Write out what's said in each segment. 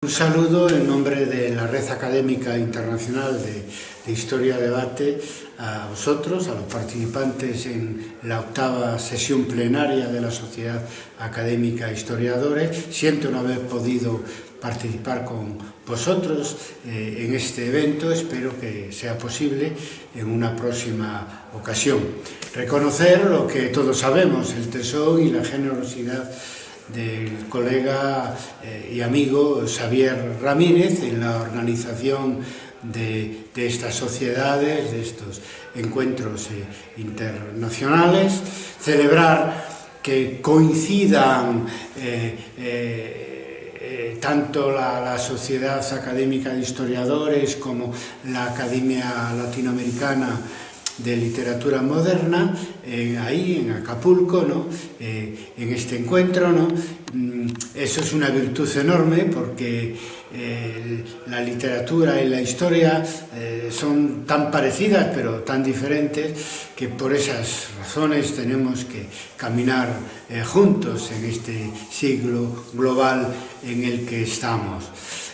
Un saludo en nombre de la Red Académica Internacional de, de, Historia Debate a vosotros, a los participantes en la octava sesión plenaria de la Sociedad Académica Historiadores. Siento no haber podido participar con vosotros eh, en este evento, espero que sea posible en una próxima ocasión. Reconocer lo que todos sabemos, el tesón y la generosidad del colega eh, y amigo Xavier Ramírez en la organización de, de estas sociedades, de estos encuentros eh, internacionales, celebrar que coincidan eh, eh, eh tanto la, la, Sociedad Académica de Historiadores como la Academia Latinoamericana de literatura moderna en, ahí en Acapulco, ¿no? Eh, en este encuentro. ¿no? Mm, eso es una virtud enorme porque eh, la literatura y la historia eh, son tan parecidas pero tan diferentes que por esas razones tenemos que caminar eh, juntos en este siglo global en el que estamos.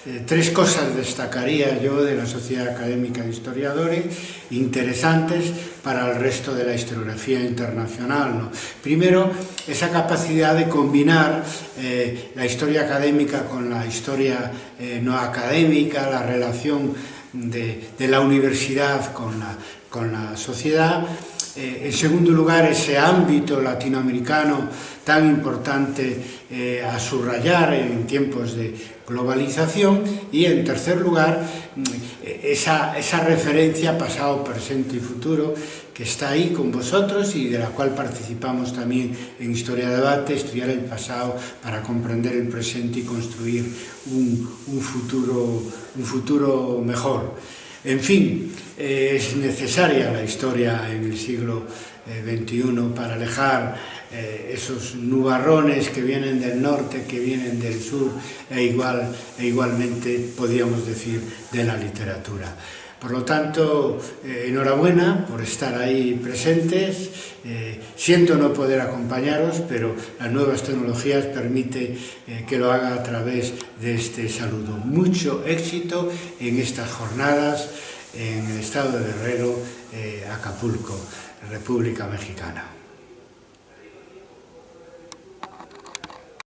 Eh, tres cosas destacaría yo de la Sociedad Académica de Historiadores interesantes para el resto de la historiografía internacional. ¿no? Primero, esa capacidad de combinar eh, la historia académica con la historia eh, no académica, la relación de, de la universidad con la, con la sociedad, Eh, en segundo lugar, ese ámbito latinoamericano tan importante eh, a subrayar en tiempos de globalización y, en tercer lugar, mm, esa, esa referencia pasado, presente y futuro que está ahí con vosotros y de la cual participamos también en Historia de Debate, estudiar el pasado para comprender el presente y construir un, un futuro, un futuro mejor. En fin, eh, es necesaria la historia en el siglo eh, XXI para alejar eh, esos nubarrones que vienen del norte, que vienen del sur e, igual, e igualmente, podríamos decir, de la literatura. Por lo tanto, eh, enhorabuena por estar ahí presentes. Eh, siento no poder acompañaros, pero las nuevas tecnologías permiten eh, que lo haga a través de este saludo. Mucho éxito en estas jornadas en el estado de Guerrero, eh, Acapulco, República Mexicana.